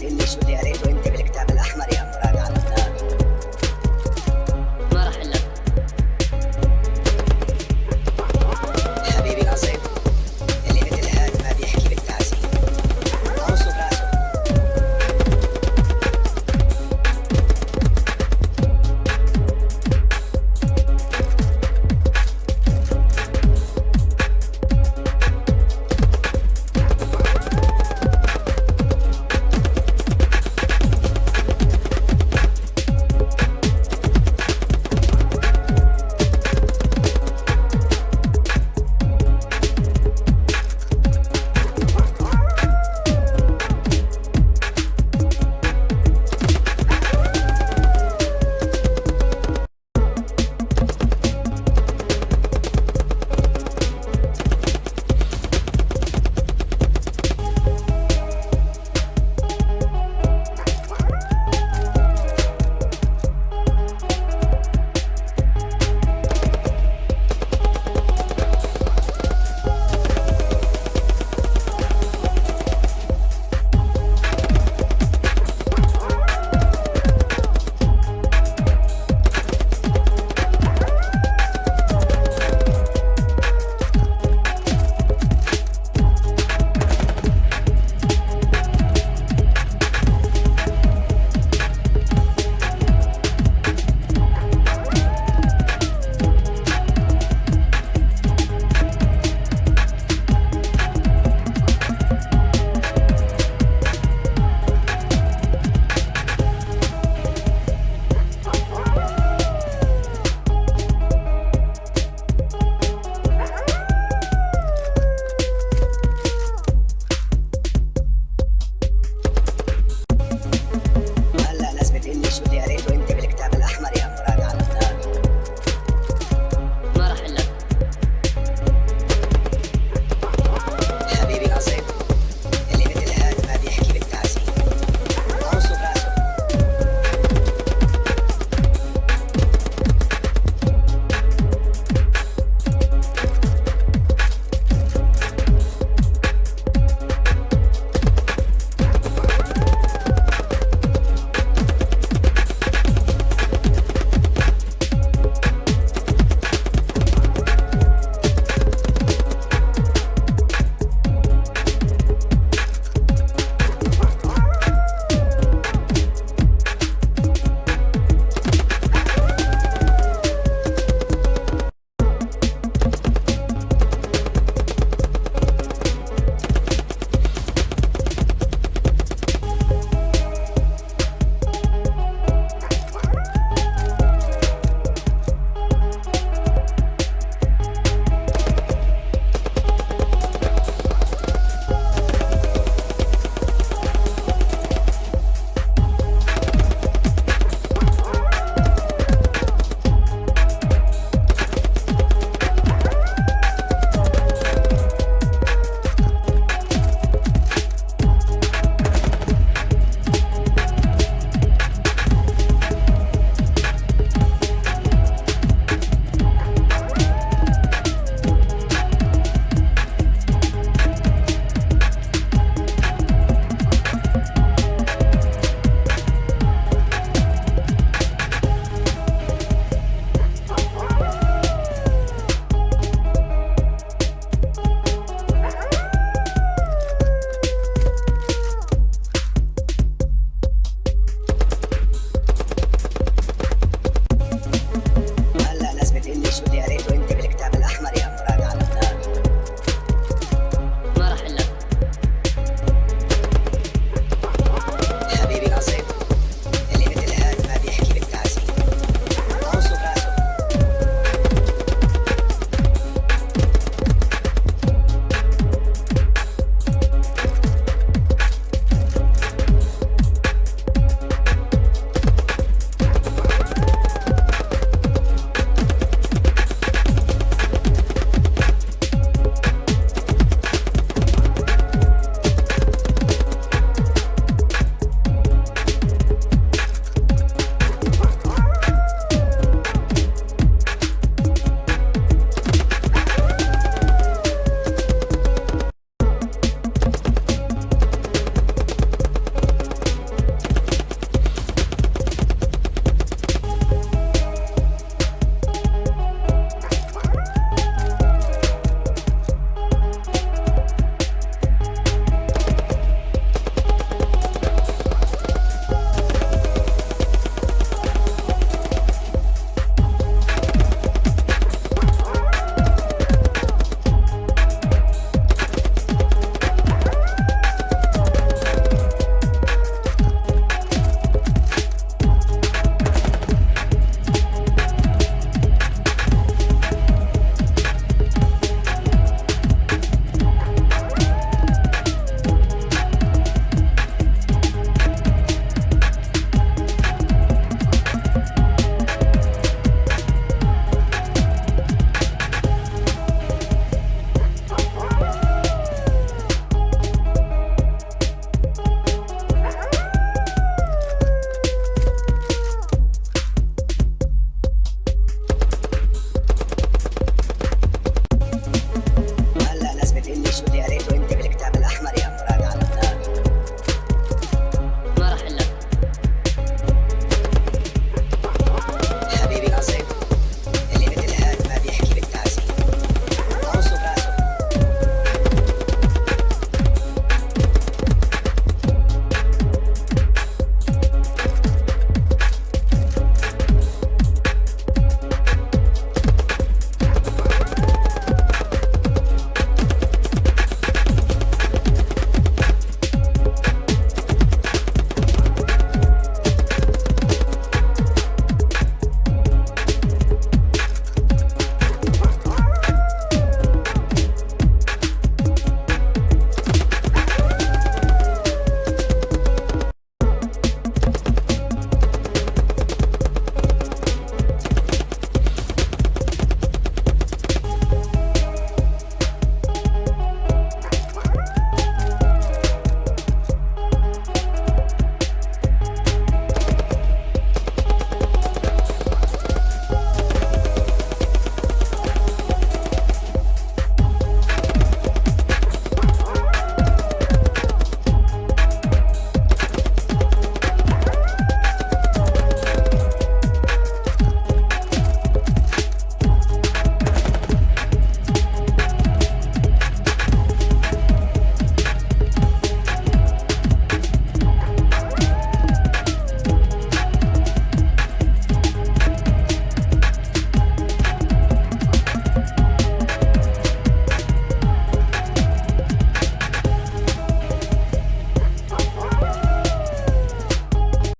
fratelli studiare 20